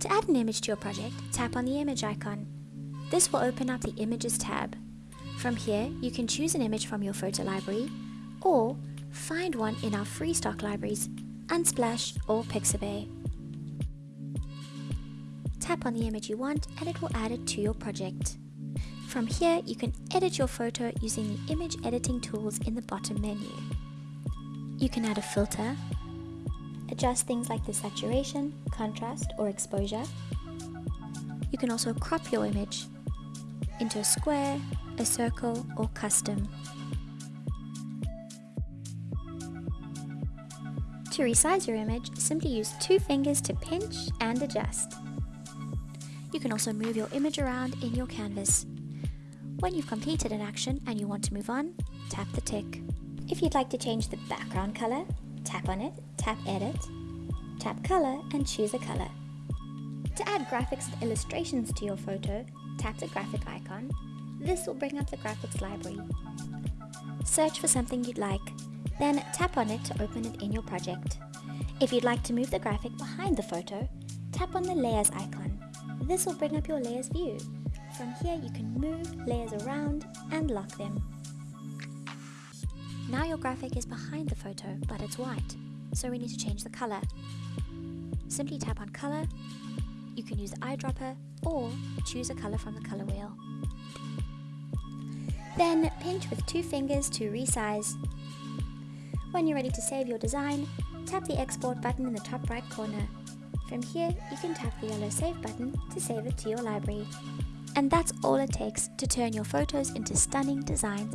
To add an image to your project, tap on the image icon. This will open up the Images tab. From here, you can choose an image from your photo library or find one in our free stock libraries, Unsplash or Pixabay. Tap on the image you want and it will add it to your project. From here, you can edit your photo using the image editing tools in the bottom menu. You can add a filter, adjust things like the saturation, contrast or exposure. You can also crop your image into a square, a circle or custom. To resize your image, simply use two fingers to pinch and adjust. You can also move your image around in your canvas. When you've completed an action and you want to move on, tap the tick. If you'd like to change the background color, tap on it, tap edit, tap color and choose a color. To add graphics and illustrations to your photo, tap the graphic icon. This will bring up the graphics library. Search for something you'd like, then tap on it to open it in your project. If you'd like to move the graphic behind the photo, tap on the layers icon. This will bring up your layers view. From here you can move layers around and lock them. Now your graphic is behind the photo, but it's white, so we need to change the color. Simply tap on color, you can use the eyedropper or choose a color from the color wheel. Then pinch with two fingers to resize. When you're ready to save your design, tap the export button in the top right corner. From here, you can tap the yellow save button to save it to your library. And that's all it takes to turn your photos into stunning designs